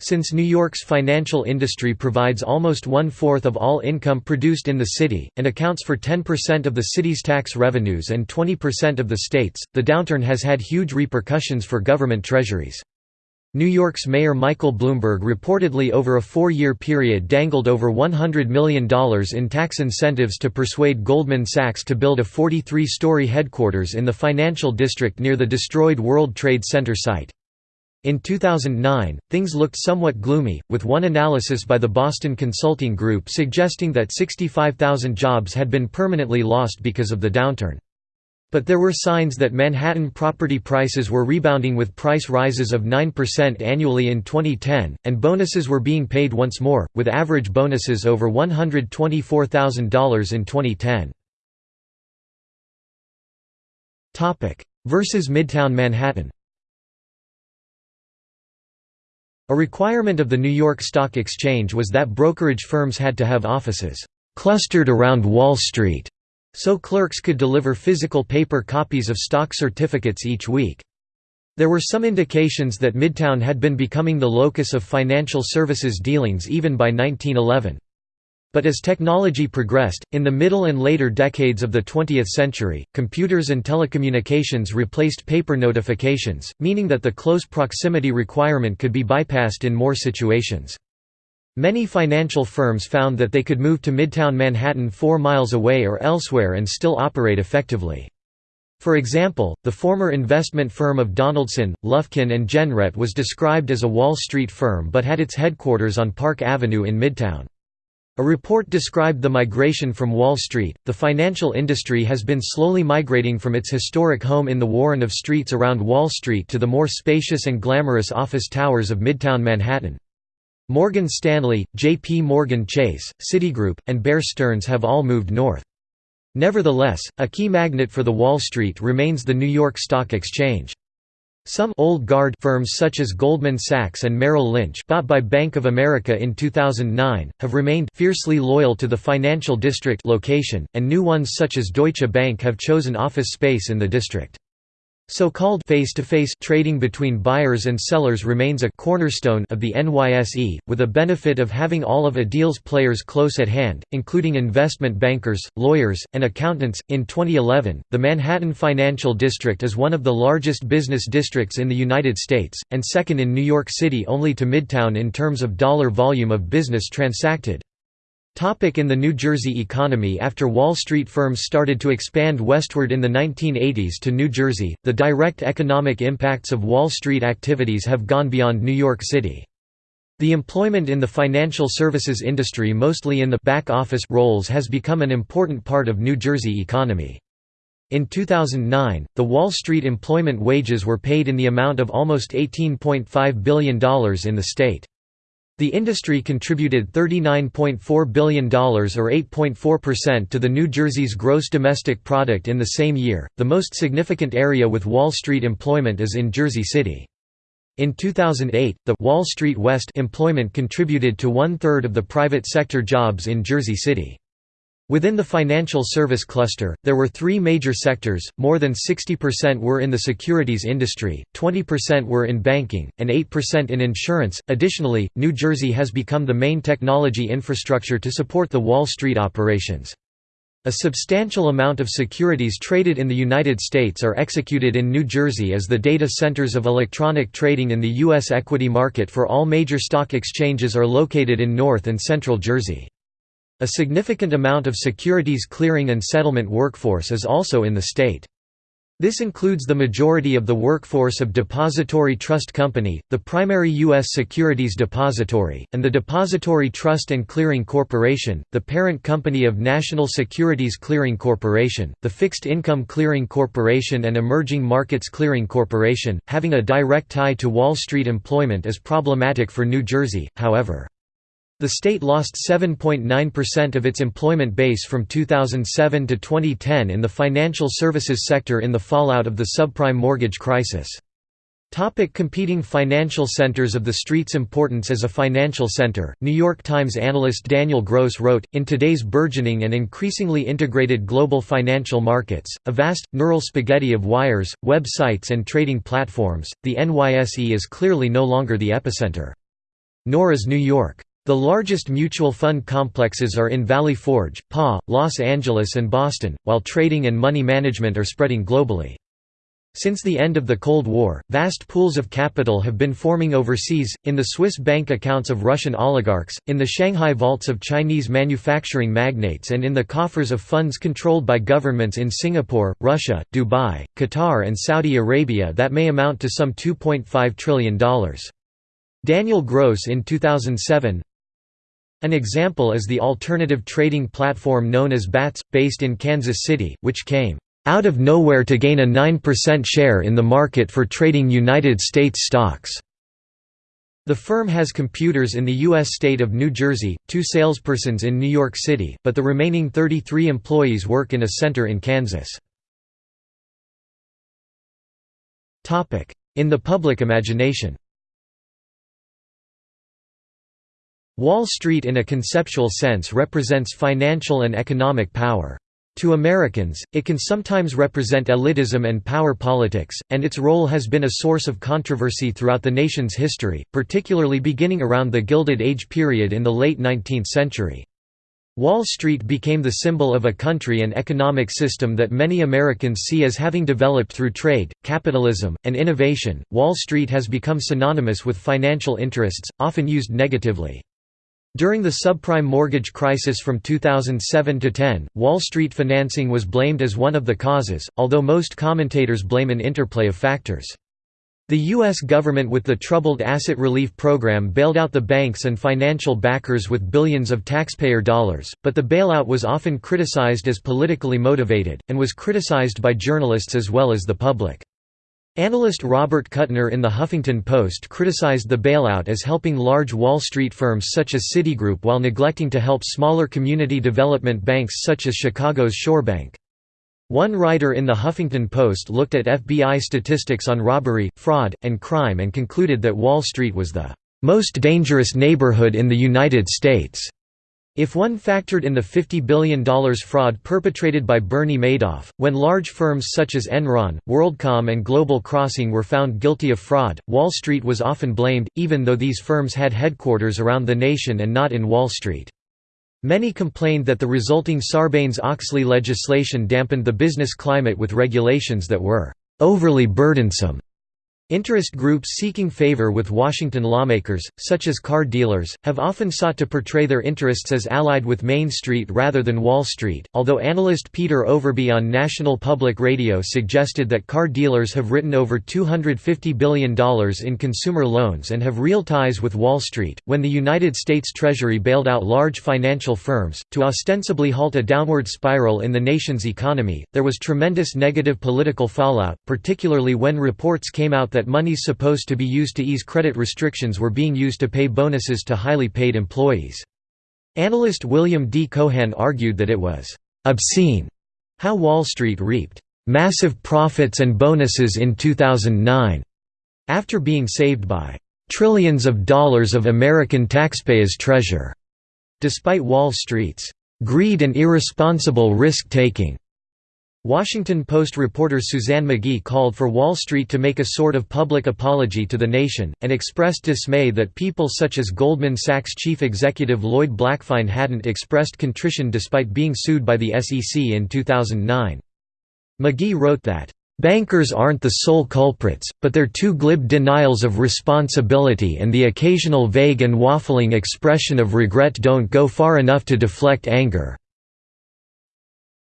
Since New York's financial industry provides almost one-fourth of all income produced in the city, and accounts for 10% of the city's tax revenues and 20% of the state's, the downturn has had huge repercussions for government treasuries. New York's Mayor Michael Bloomberg reportedly over a four-year period dangled over $100 million in tax incentives to persuade Goldman Sachs to build a 43-story headquarters in the financial district near the destroyed World Trade Center site. In 2009, things looked somewhat gloomy, with one analysis by the Boston Consulting Group suggesting that 65,000 jobs had been permanently lost because of the downturn. But there were signs that Manhattan property prices were rebounding with price rises of 9% annually in 2010, and bonuses were being paid once more, with average bonuses over $124,000 in 2010. Versus Midtown Manhattan A requirement of the New York Stock Exchange was that brokerage firms had to have offices clustered around Wall Street, so clerks could deliver physical paper copies of stock certificates each week. There were some indications that Midtown had been becoming the locus of financial services dealings even by 1911. But as technology progressed, in the middle and later decades of the 20th century, computers and telecommunications replaced paper notifications, meaning that the close proximity requirement could be bypassed in more situations. Many financial firms found that they could move to Midtown Manhattan four miles away or elsewhere and still operate effectively. For example, the former investment firm of Donaldson, Lufkin and Jenrette was described as a Wall Street firm but had its headquarters on Park Avenue in Midtown. A report described the migration from Wall Street. The financial industry has been slowly migrating from its historic home in the warren of streets around Wall Street to the more spacious and glamorous office towers of Midtown Manhattan. Morgan Stanley, J.P. Morgan Chase, Citigroup, and Bear Stearns have all moved north. Nevertheless, a key magnet for the Wall Street remains the New York Stock Exchange. Some old guard firms such as Goldman Sachs and Merrill Lynch bought by Bank of America in 2009, have remained fiercely loyal to the financial district location, and new ones such as Deutsche Bank have chosen office space in the district. So-called face-to-face trading between buyers and sellers remains a cornerstone of the NYSE, with a benefit of having all of a deal's players close at hand, including investment bankers, lawyers, and accountants. In 2011, the Manhattan Financial District is one of the largest business districts in the United States, and second in New York City only to Midtown in terms of dollar volume of business transacted. Topic in the New Jersey economy After Wall Street firms started to expand westward in the 1980s to New Jersey, the direct economic impacts of Wall Street activities have gone beyond New York City. The employment in the financial services industry mostly in the back office roles has become an important part of New Jersey economy. In 2009, the Wall Street employment wages were paid in the amount of almost $18.5 billion in the state. The industry contributed $39.4 billion or 8.4% to the New Jersey's gross domestic product in the same year. The most significant area with Wall Street employment is in Jersey City. In 2008, the Wall Street West employment contributed to one-third of the private sector jobs in Jersey City. Within the financial service cluster, there were three major sectors, more than 60% were in the securities industry, 20% were in banking, and 8% in insurance. Additionally, New Jersey has become the main technology infrastructure to support the Wall Street operations. A substantial amount of securities traded in the United States are executed in New Jersey as the data centers of electronic trading in the U.S. equity market for all major stock exchanges are located in North and Central Jersey. A significant amount of securities clearing and settlement workforce is also in the state. This includes the majority of the workforce of Depository Trust Company, the primary U.S. securities depository, and the Depository Trust and Clearing Corporation, the parent company of National Securities Clearing Corporation, the Fixed Income Clearing Corporation and Emerging Markets Clearing Corporation. Having a direct tie to Wall Street employment is problematic for New Jersey, however. The state lost 7.9% of its employment base from 2007 to 2010 in the financial services sector in the fallout of the subprime mortgage crisis. Topic competing financial centers of the street's importance as a financial center. New York Times analyst Daniel Gross wrote, In today's burgeoning and increasingly integrated global financial markets, a vast, neural spaghetti of wires, websites and trading platforms, the NYSE is clearly no longer the epicenter. Nor is New York. The largest mutual fund complexes are in Valley Forge, PA, Los Angeles and Boston, while trading and money management are spreading globally. Since the end of the Cold War, vast pools of capital have been forming overseas, in the Swiss bank accounts of Russian oligarchs, in the Shanghai vaults of Chinese manufacturing magnates and in the coffers of funds controlled by governments in Singapore, Russia, Dubai, Qatar and Saudi Arabia that may amount to some $2.5 trillion. Daniel Gross in 2007 an example is the alternative trading platform known as BATS, based in Kansas City, which came out of nowhere to gain a 9% share in the market for trading United States stocks. The firm has computers in the U.S. state of New Jersey, two salespersons in New York City, but the remaining 33 employees work in a center in Kansas. In the public imagination Wall Street in a conceptual sense represents financial and economic power. To Americans, it can sometimes represent elitism and power politics, and its role has been a source of controversy throughout the nation's history, particularly beginning around the Gilded Age period in the late 19th century. Wall Street became the symbol of a country and economic system that many Americans see as having developed through trade, capitalism, and innovation. Wall Street has become synonymous with financial interests, often used negatively. During the subprime mortgage crisis from 2007 to 10, Wall Street financing was blamed as one of the causes, although most commentators blame an interplay of factors. The U.S. government with the Troubled Asset Relief Program bailed out the banks and financial backers with billions of taxpayer dollars, but the bailout was often criticized as politically motivated, and was criticized by journalists as well as the public. Analyst Robert Kuttner in The Huffington Post criticized the bailout as helping large Wall Street firms such as Citigroup while neglecting to help smaller community development banks such as Chicago's Shorebank. One writer in The Huffington Post looked at FBI statistics on robbery, fraud, and crime and concluded that Wall Street was the "...most dangerous neighborhood in the United States." If one factored in the $50 billion fraud perpetrated by Bernie Madoff, when large firms such as Enron, WorldCom and Global Crossing were found guilty of fraud, Wall Street was often blamed, even though these firms had headquarters around the nation and not in Wall Street. Many complained that the resulting Sarbanes-Oxley legislation dampened the business climate with regulations that were overly burdensome Interest groups seeking favor with Washington lawmakers, such as car dealers, have often sought to portray their interests as allied with Main Street rather than Wall Street, although analyst Peter Overby on National Public Radio suggested that car dealers have written over $250 billion in consumer loans and have real ties with Wall Street. When the United States Treasury bailed out large financial firms, to ostensibly halt a downward spiral in the nation's economy, there was tremendous negative political fallout, particularly when reports came out that monies supposed to be used to ease credit restrictions were being used to pay bonuses to highly paid employees. Analyst William D. Cohan argued that it was obscene how Wall Street reaped massive profits and bonuses in 2009 after being saved by trillions of dollars of American taxpayers' treasure, despite Wall Street's greed and irresponsible risk-taking. Washington Post reporter Suzanne McGee called for Wall Street to make a sort of public apology to the nation, and expressed dismay that people such as Goldman Sachs chief executive Lloyd Blankfein hadn't expressed contrition despite being sued by the SEC in 2009. McGee wrote that, "...bankers aren't the sole culprits, but their too glib denials of responsibility and the occasional vague and waffling expression of regret don't go far enough to deflect anger."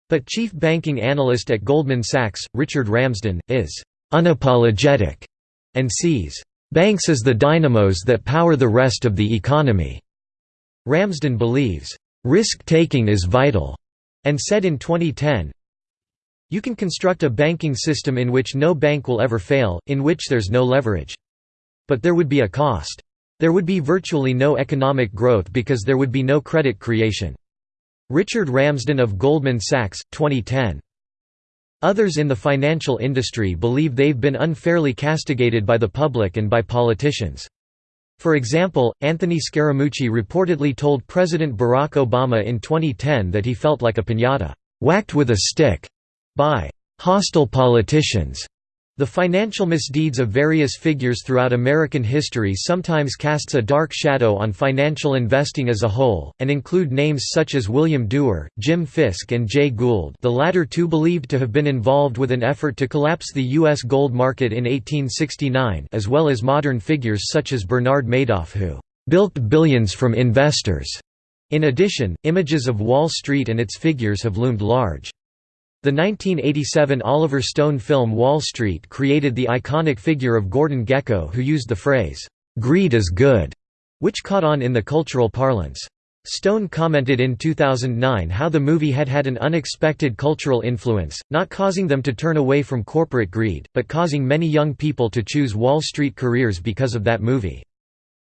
But chief banking analyst at Goldman Sachs, Richard Ramsden, is «unapologetic» and sees «banks as the dynamos that power the rest of the economy». Ramsden believes «risk-taking is vital» and said in 2010, you can construct a banking system in which no bank will ever fail, in which there's no leverage. But there would be a cost. There would be virtually no economic growth because there would be no credit creation. Richard Ramsden of Goldman Sachs, 2010. Others in the financial industry believe they've been unfairly castigated by the public and by politicians. For example, Anthony Scaramucci reportedly told President Barack Obama in 2010 that he felt like a piñata, whacked with a stick, by hostile politicians. The financial misdeeds of various figures throughout American history sometimes casts a dark shadow on financial investing as a whole, and include names such as William Duer, Jim Fisk and Jay Gould the latter two believed to have been involved with an effort to collapse the U.S. gold market in 1869 as well as modern figures such as Bernard Madoff who "...bilked billions from investors." In addition, images of Wall Street and its figures have loomed large. The 1987 Oliver Stone film Wall Street created the iconic figure of Gordon Gekko who used the phrase, "'Greed is good'", which caught on in the cultural parlance. Stone commented in 2009 how the movie had had an unexpected cultural influence, not causing them to turn away from corporate greed, but causing many young people to choose Wall Street careers because of that movie.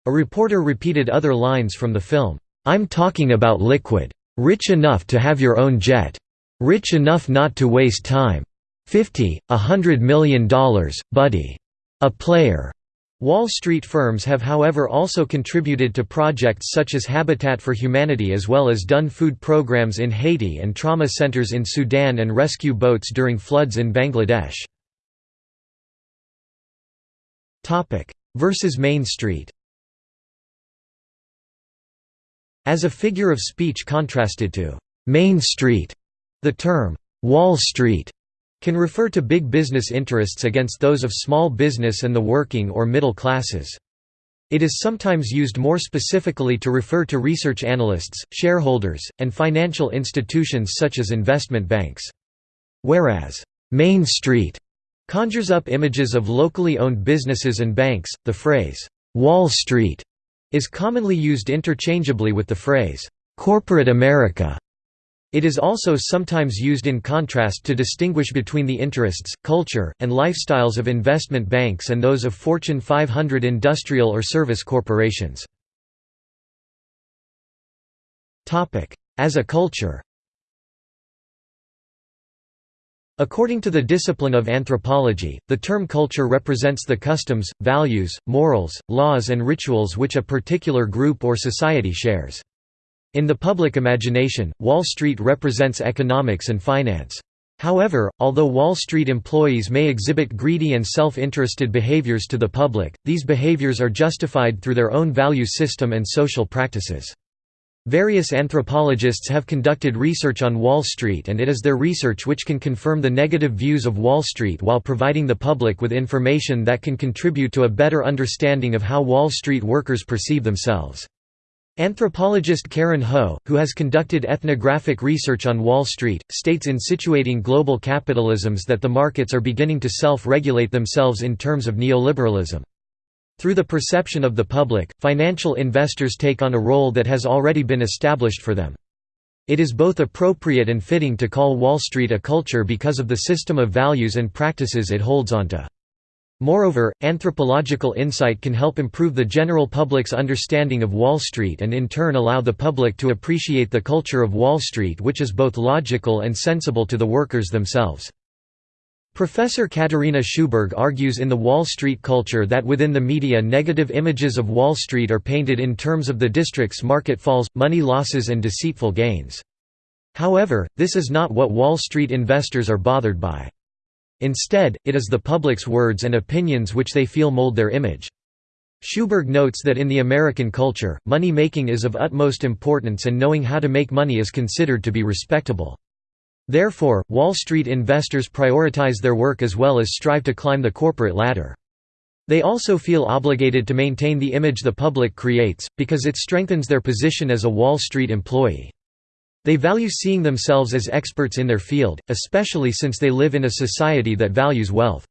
A reporter repeated other lines from the film, "'I'm talking about liquid. Rich enough to have your own jet. Rich enough not to waste time. 50, a hundred million dollars, buddy. A player. Wall Street firms have however also contributed to projects such as Habitat for Humanity as well as done food programs in Haiti and trauma centers in Sudan and rescue boats during floods in Bangladesh. Versus Main Street As a figure of speech contrasted to «Main Street», the term, "'Wall Street' can refer to big business interests against those of small business and the working or middle classes. It is sometimes used more specifically to refer to research analysts, shareholders, and financial institutions such as investment banks. Whereas, "'Main Street' conjures up images of locally owned businesses and banks, the phrase, "'Wall Street' is commonly used interchangeably with the phrase, "'corporate America' It is also sometimes used in contrast to distinguish between the interests, culture, and lifestyles of investment banks and those of Fortune 500 industrial or service corporations. As a culture According to the discipline of anthropology, the term culture represents the customs, values, morals, laws and rituals which a particular group or society shares. In the public imagination, Wall Street represents economics and finance. However, although Wall Street employees may exhibit greedy and self-interested behaviors to the public, these behaviors are justified through their own value system and social practices. Various anthropologists have conducted research on Wall Street and it is their research which can confirm the negative views of Wall Street while providing the public with information that can contribute to a better understanding of how Wall Street workers perceive themselves. Anthropologist Karen Ho, who has conducted ethnographic research on Wall Street, states in Situating Global Capitalisms that the markets are beginning to self-regulate themselves in terms of neoliberalism. Through the perception of the public, financial investors take on a role that has already been established for them. It is both appropriate and fitting to call Wall Street a culture because of the system of values and practices it holds onto. Moreover, anthropological insight can help improve the general public's understanding of Wall Street and in turn allow the public to appreciate the culture of Wall Street which is both logical and sensible to the workers themselves. Professor Katarina Sjöberg argues in The Wall Street Culture that within the media negative images of Wall Street are painted in terms of the district's market falls, money losses and deceitful gains. However, this is not what Wall Street investors are bothered by. Instead, it is the public's words and opinions which they feel mold their image. Sjöberg notes that in the American culture, money making is of utmost importance and knowing how to make money is considered to be respectable. Therefore, Wall Street investors prioritize their work as well as strive to climb the corporate ladder. They also feel obligated to maintain the image the public creates, because it strengthens their position as a Wall Street employee. They value seeing themselves as experts in their field, especially since they live in a society that values wealth.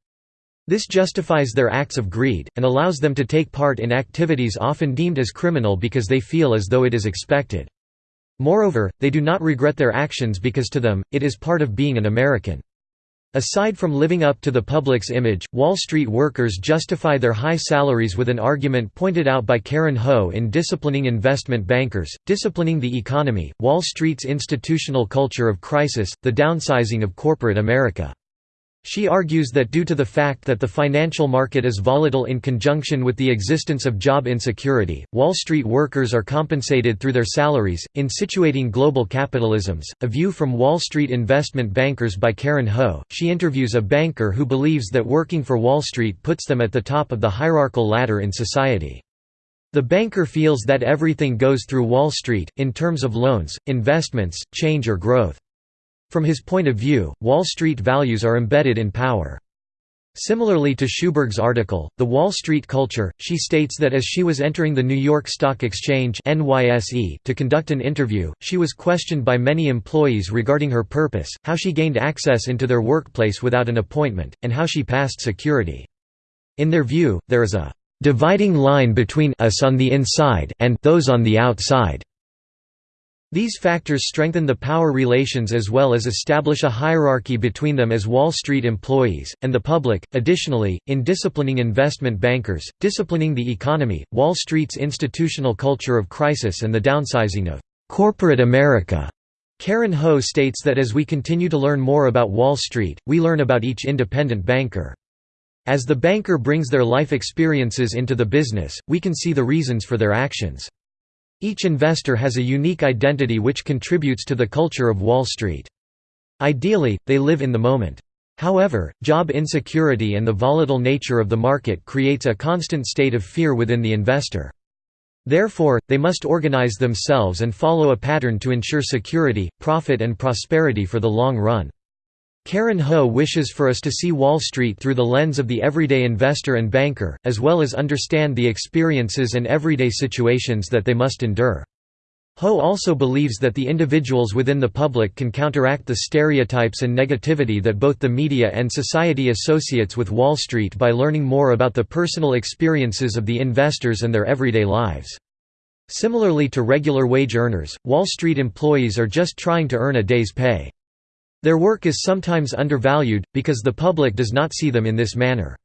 This justifies their acts of greed, and allows them to take part in activities often deemed as criminal because they feel as though it is expected. Moreover, they do not regret their actions because to them, it is part of being an American. Aside from living up to the public's image, Wall Street workers justify their high salaries with an argument pointed out by Karen Ho in Disciplining Investment Bankers, Disciplining the Economy, Wall Street's Institutional Culture of Crisis, The Downsizing of Corporate America. She argues that due to the fact that the financial market is volatile in conjunction with the existence of job insecurity, Wall Street workers are compensated through their salaries. In Situating Global Capitalisms, a view from Wall Street investment bankers by Karen Ho, she interviews a banker who believes that working for Wall Street puts them at the top of the hierarchical ladder in society. The banker feels that everything goes through Wall Street, in terms of loans, investments, change or growth. From his point of view, Wall Street values are embedded in power. Similarly to Sjöberg's article, The Wall Street Culture, she states that as she was entering the New York Stock Exchange NYSE to conduct an interview, she was questioned by many employees regarding her purpose, how she gained access into their workplace without an appointment, and how she passed security. In their view, there is a dividing line between us on the inside and those on the outside. These factors strengthen the power relations as well as establish a hierarchy between them as Wall Street employees, and the public. Additionally, in disciplining investment bankers, disciplining the economy, Wall Street's institutional culture of crisis and the downsizing of corporate America. Karen Ho states that as we continue to learn more about Wall Street, we learn about each independent banker. As the banker brings their life experiences into the business, we can see the reasons for their actions. Each investor has a unique identity which contributes to the culture of Wall Street. Ideally, they live in the moment. However, job insecurity and the volatile nature of the market creates a constant state of fear within the investor. Therefore, they must organize themselves and follow a pattern to ensure security, profit and prosperity for the long run. Karen Ho wishes for us to see Wall Street through the lens of the everyday investor and banker, as well as understand the experiences and everyday situations that they must endure. Ho also believes that the individuals within the public can counteract the stereotypes and negativity that both the media and society associates with Wall Street by learning more about the personal experiences of the investors and their everyday lives. Similarly to regular wage earners, Wall Street employees are just trying to earn a day's pay. Their work is sometimes undervalued, because the public does not see them in this manner.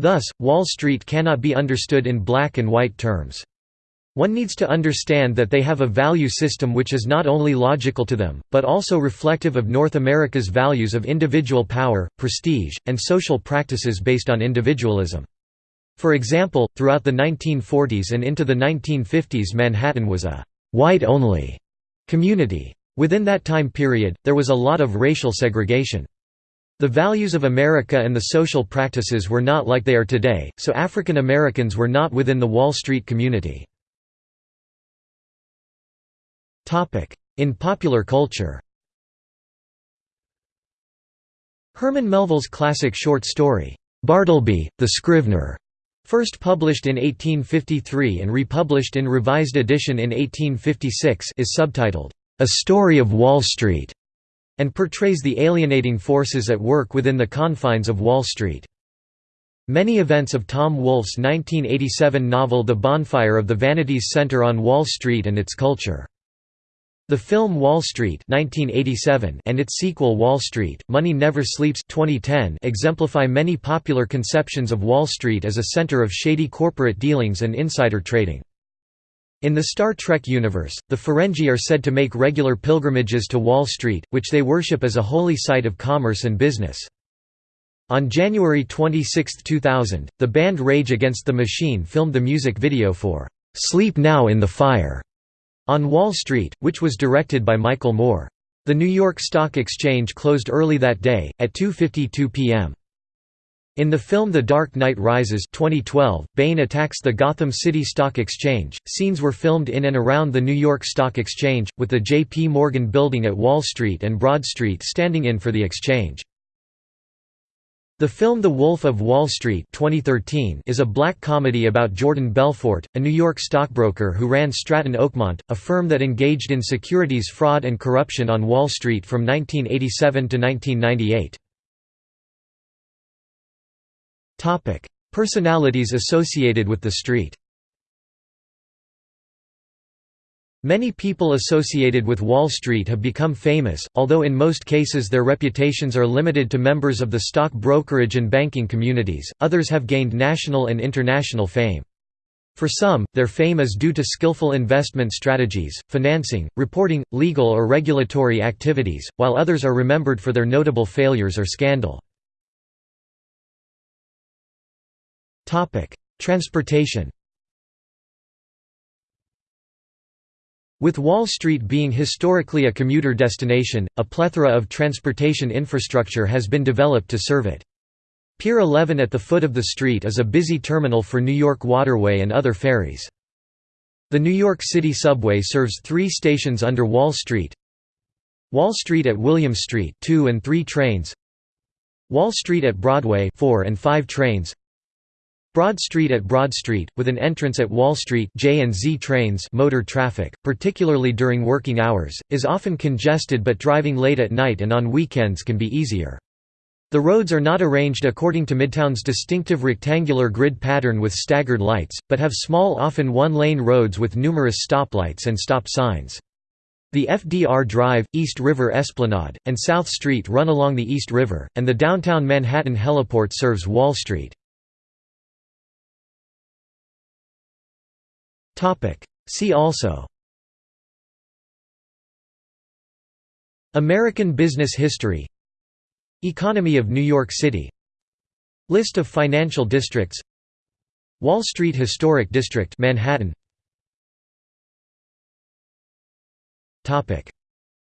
Thus, Wall Street cannot be understood in black and white terms. One needs to understand that they have a value system which is not only logical to them, but also reflective of North America's values of individual power, prestige, and social practices based on individualism. For example, throughout the 1940s and into the 1950s Manhattan was a «white-only» community. Within that time period, there was a lot of racial segregation. The values of America and the social practices were not like they are today, so African Americans were not within the Wall Street community. In popular culture Herman Melville's classic short story, "'Bartleby, the Scrivener' first published in 1853 and republished in revised edition in 1856 is subtitled, "'A Story of Wall Street' and portrays the alienating forces at work within the confines of Wall Street. Many events of Tom Wolfe's 1987 novel The Bonfire of the Vanities center on Wall Street and its culture. The film Wall Street 1987 and its sequel Wall Street, Money Never Sleeps 2010 exemplify many popular conceptions of Wall Street as a center of shady corporate dealings and insider trading. In the Star Trek universe, the Ferengi are said to make regular pilgrimages to Wall Street, which they worship as a holy site of commerce and business. On January 26, 2000, the band Rage Against the Machine filmed the music video for "'Sleep Now in the Fire' on Wall Street, which was directed by Michael Moore. The New York Stock Exchange closed early that day, at 2.52 p.m. In the film The Dark Knight Rises 2012, Bane attacks the Gotham City Stock Exchange. Scenes were filmed in and around the New York Stock Exchange, with the J.P. Morgan building at Wall Street and Broad Street standing in for the exchange. The film The Wolf of Wall Street 2013 is a black comedy about Jordan Belfort, a New York stockbroker who ran Stratton Oakmont, a firm that engaged in securities fraud and corruption on Wall Street from 1987 to 1998. Topic: Personalities associated with the street. Many people associated with Wall Street have become famous, although in most cases their reputations are limited to members of the stock brokerage and banking communities, others have gained national and international fame. For some, their fame is due to skillful investment strategies, financing, reporting, legal or regulatory activities, while others are remembered for their notable failures or scandal. Transportation With Wall Street being historically a commuter destination, a plethora of transportation infrastructure has been developed to serve it. Pier 11 at the foot of the street is a busy terminal for New York Waterway and other ferries. The New York City subway serves three stations under Wall Street Wall Street at William Street 2 and 3 trains Wall Street at Broadway 4 and 5 trains Broad Street at Broad Street, with an entrance at Wall Street J and Z trains motor traffic, particularly during working hours, is often congested but driving late at night and on weekends can be easier. The roads are not arranged according to Midtown's distinctive rectangular grid pattern with staggered lights, but have small often one-lane roads with numerous stoplights and stop signs. The FDR Drive, East River Esplanade, and South Street run along the East River, and the downtown Manhattan heliport serves Wall Street. See also. American business history. Economy of New York City. List of financial districts. Wall Street Historic District Manhattan.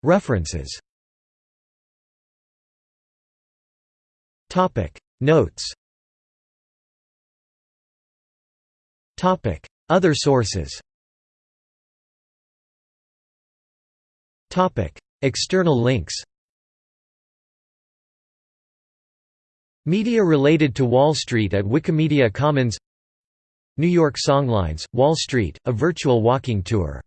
References. Notes other sources. External links. Media related to Wall Street at Wikimedia Commons. New York Songlines, Wall Street, a virtual walking tour